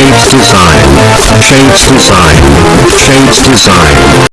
Shades Design. Shades Design. Shades Design.